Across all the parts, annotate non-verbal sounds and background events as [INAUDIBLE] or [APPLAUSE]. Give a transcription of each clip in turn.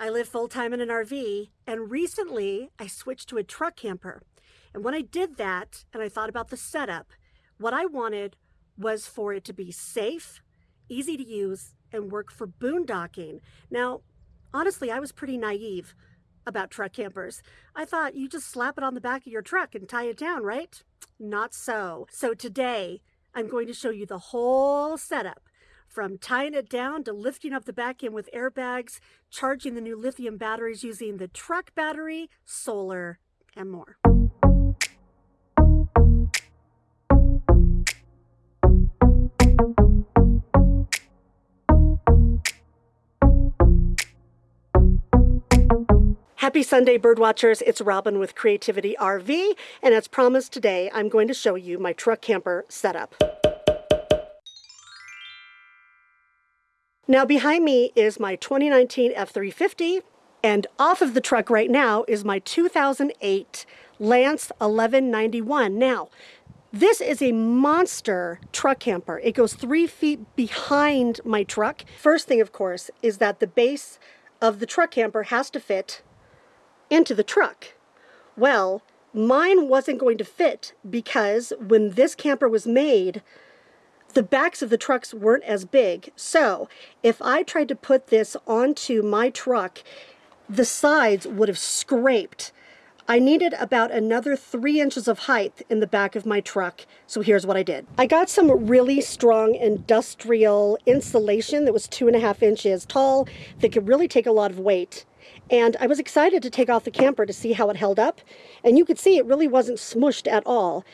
I live full time in an RV, and recently I switched to a truck camper. And when I did that, and I thought about the setup, what I wanted was for it to be safe, easy to use, and work for boondocking. Now, honestly, I was pretty naive about truck campers. I thought you just slap it on the back of your truck and tie it down, right? Not so. So today, I'm going to show you the whole setup from tying it down to lifting up the back end with airbags, charging the new lithium batteries using the truck battery, solar, and more. Happy Sunday, birdwatchers. It's Robin with Creativity RV, and as promised today, I'm going to show you my truck camper setup. Now behind me is my 2019 F350, and off of the truck right now is my 2008 Lance 1191. Now, this is a monster truck camper. It goes three feet behind my truck. First thing, of course, is that the base of the truck camper has to fit into the truck. Well, mine wasn't going to fit because when this camper was made, the backs of the trucks weren't as big. So if I tried to put this onto my truck, the sides would have scraped. I needed about another three inches of height in the back of my truck. So here's what I did. I got some really strong industrial insulation that was two and a half inches tall that could really take a lot of weight. And I was excited to take off the camper to see how it held up. And you could see it really wasn't smushed at all.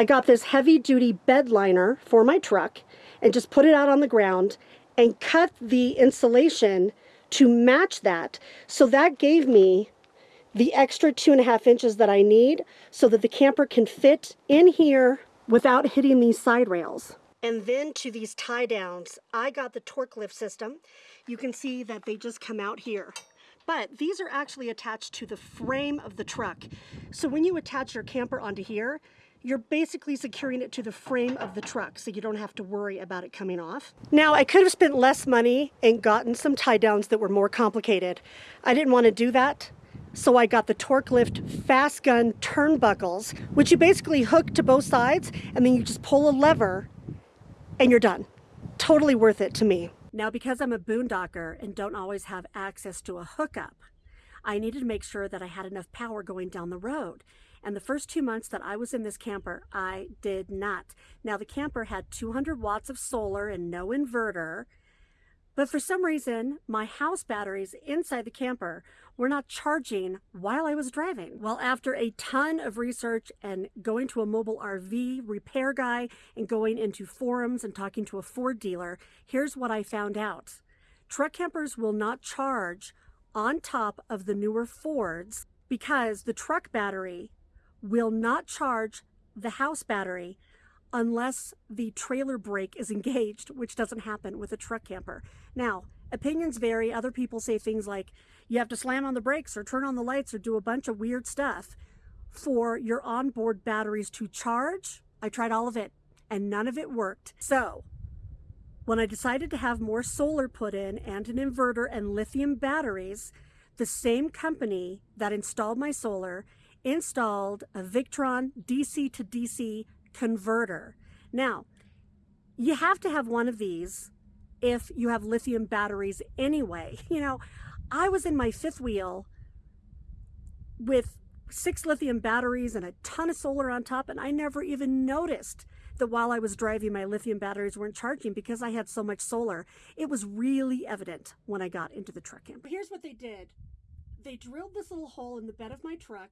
I got this heavy duty bed liner for my truck and just put it out on the ground and cut the insulation to match that. So that gave me the extra two and a half inches that I need so that the camper can fit in here without hitting these side rails. And then to these tie downs, I got the Torklift system. You can see that they just come out here but these are actually attached to the frame of the truck. So when you attach your camper onto here, you're basically securing it to the frame of the truck so you don't have to worry about it coming off. Now, I could have spent less money and gotten some tie downs that were more complicated. I didn't want to do that. So I got the Torque Lift Fast Gun turnbuckles, which you basically hook to both sides and then you just pull a lever and you're done. Totally worth it to me. Now, because I'm a boondocker and don't always have access to a hookup, I needed to make sure that I had enough power going down the road. And the first two months that I was in this camper, I did not. Now, the camper had 200 watts of solar and no inverter, but for some reason, my house batteries inside the camper were not charging while I was driving. Well, after a ton of research and going to a mobile RV repair guy and going into forums and talking to a Ford dealer, here's what I found out. Truck campers will not charge on top of the newer Fords because the truck battery will not charge the house battery unless the trailer brake is [LAUGHS] engaged, which doesn't happen with a truck camper. Now, opinions vary. Other people say things like you have to slam on the brakes or turn on the lights or do a bunch of weird stuff for your onboard batteries to charge. I tried all of it and none of it worked. So when I decided to have more solar put in and an inverter and lithium batteries, the same company that installed my solar installed a Victron DC to DC converter. Now, you have to have one of these if you have lithium batteries anyway. [LAUGHS] You know, I was in my fifth wheel with six lithium batteries and a ton of solar on top, and I never even noticed that while I was driving, my lithium batteries weren't charging because I had so much solar. It was really evident when I got into the truck camp. Here's what they did. They drilled this little hole in the bed of my truck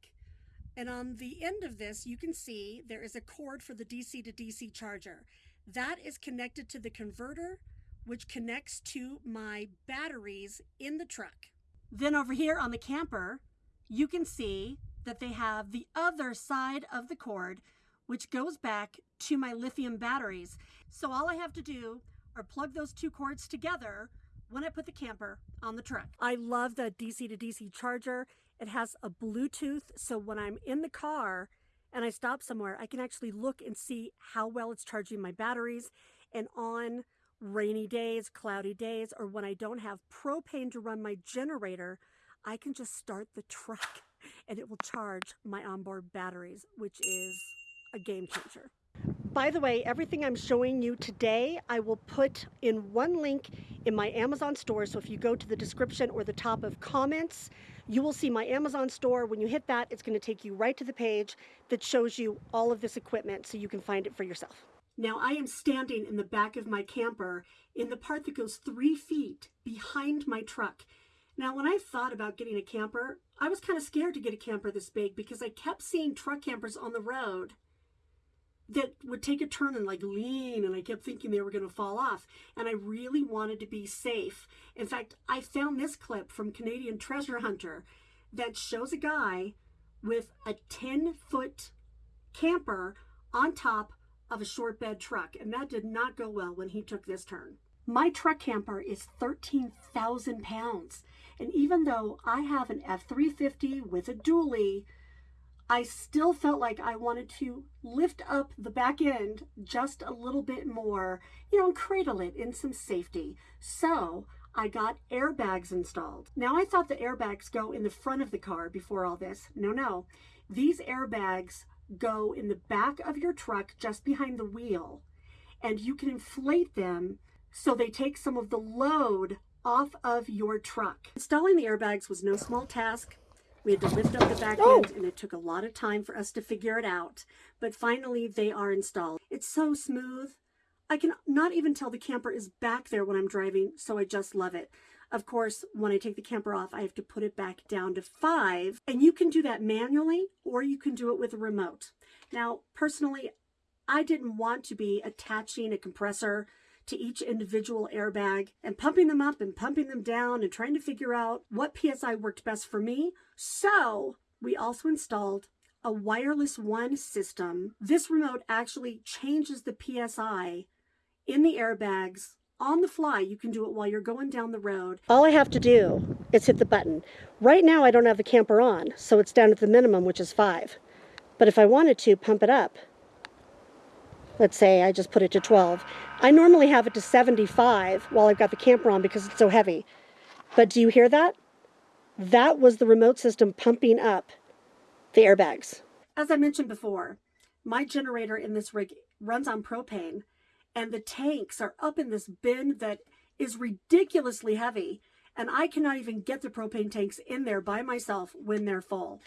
and on the end of this, you can see there is a cord for the DC to DC charger. That is connected to the converter, which connects to my batteries in the truck. Then over here on the camper, you can see that they have the other side of the cord, which goes back to my lithium batteries. So all I have to do are plug those two cords together when I put the camper on the truck. I love the DC to DC charger. It has a Bluetooth, so when I'm in the car and I stop somewhere, I can actually look and see how well it's charging my batteries. And on rainy days, cloudy days, or when I don't have propane to run my generator, I can just start the truck [LAUGHS] and it will charge my onboard batteries, which is a game changer. By the way, everything I'm showing you today, I will put in one link in my Amazon store. So if you go to the description or the top of comments, you will see my Amazon store. When you hit that, it's gonna take you right to the page that shows you all of this equipment so you can find it for yourself. Now I am standing in the back of my camper in the part that goes three feet behind my truck. Now, when I thought about getting a camper, I was kind of scared to get a camper this big because I kept seeing truck campers on the road that would take a turn and like lean and I kept thinking they were going to fall off and I really wanted to be safe. In fact, I found this clip from Canadian Treasure Hunter that shows a guy with a 10 foot camper on top of a short bed truck and that did not go well when he took this turn. My truck camper is 13,000 pounds and even though I have an F350 with a dually I still felt like I wanted to lift up the back end just a little bit more, you know, and cradle it in some safety. So I got airbags installed. Now I thought the airbags go in the front of the car before all this. No, no. These airbags go in the back of your truck just behind the wheel and you can inflate them so they take some of the load off of your truck. Installing the airbags was no small task. We had to lift up the back oh. end and it took a lot of time for us to figure it out. But finally they are installed. It's so smooth. I can not even tell the camper is back there when I'm driving, so I just love it. Of course, when I take the camper off, I have to put it back down to five. And you can do that manually or you can do it with a remote. Now, personally, I didn't want to be attaching a compressor to each individual airbag and pumping them up and pumping them down and trying to figure out what PSI worked best for me. So we also installed a WirelessONE system. This remote actually changes the PSI in the airbags on the fly. You can do it while you're going down the road. All I have to do is hit the button. Right now I don't have the camper on, so it's down at the minimum, which is five. But if I wanted to pump it up, let's say I just put it to 12. I normally have it to 75 while I've got the camper on because it's so heavy. But do you hear that? That was the remote system pumping up the airbags. As I mentioned before, my generator in this rig runs on propane and the tanks are up in this bin that is ridiculously heavy and I cannot even get the propane tanks in there by myself when they're full.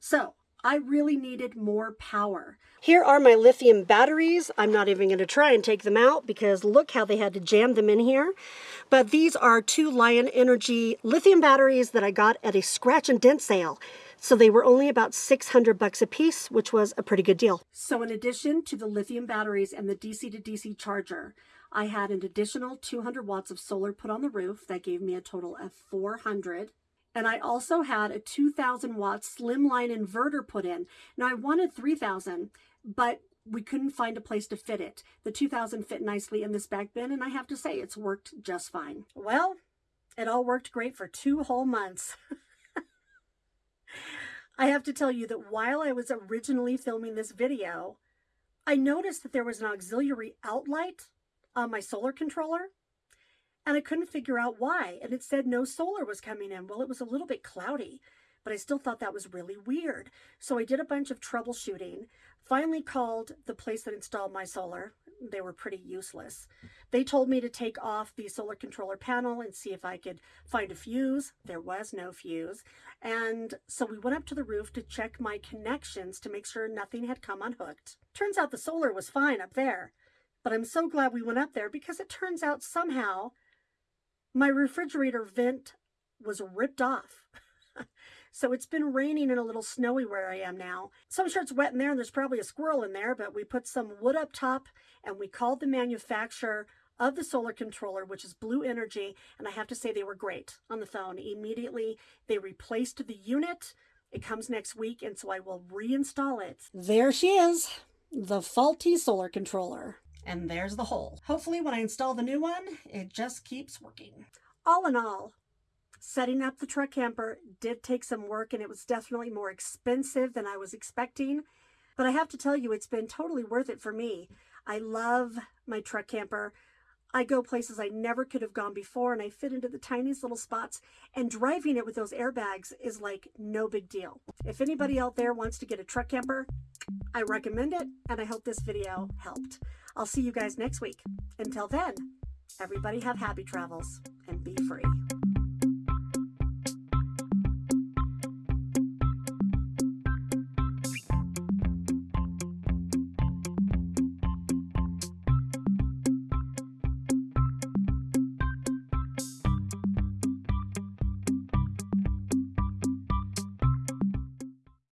So I really needed more power. Here are my lithium batteries. I'm not even going to try and take them out because look how they had to jam them in here. But these are two Lion Energy lithium batteries that I got at a scratch and dent sale. So they were only about 600 bucks a piece, which was a pretty good deal. So in addition to the lithium batteries and the DC to DC charger, I had an additional 200 watts of solar put on the roof. That gave me a total of 400. And I also had a 2000 watt slimline inverter put in. Now I wanted 3000, but we couldn't find a place to fit it. The 2000 fit nicely in this back bin, and I have to say it's worked just fine. Well, it all worked great for two whole months. [LAUGHS] I have to tell you that while I was originally filming this video, I noticed that there was an auxiliary outlight on my solar controller and I couldn't figure out why. And it said no solar was coming in. Well, it was a little bit cloudy, but I still thought that was really weird. So I did a bunch of troubleshooting, finally called the place that installed my solar. They were pretty useless. They told me to take off the solar controller panel and see if I could find a fuse. There was no fuse. And so we went up to the roof to check my connections to make sure nothing had come unhooked. Turns out the solar was fine up there. But I'm so glad we went up there because it turns out somehow my refrigerator vent was ripped off. [LAUGHS] so it's been raining and a little snowy where I am now. So I'm sure it's wet in there and there's probably a squirrel in there, but we put some wood up top and we called the manufacturer of the solar controller, which is Blue Energy, and I have to say they were great on the phone. Immediately, they replaced the unit. It comes next week, and so I will reinstall it. There she is, the faulty solar controller. And there's the hole. Hopefully when I install the new one, it just keeps working. All in all, setting up the truck camper did take some work and it was definitely more expensive than I was expecting. But I have to tell you, it's been totally worth it for me. I love my truck camper. I go places I never could have gone before and I fit into the tiniest little spots and driving it with those airbags is like no big deal. If anybody out there wants to get a truck camper, I recommend it and I hope this video helped. I'll see you guys next week. Until then, everybody have happy travels and be free.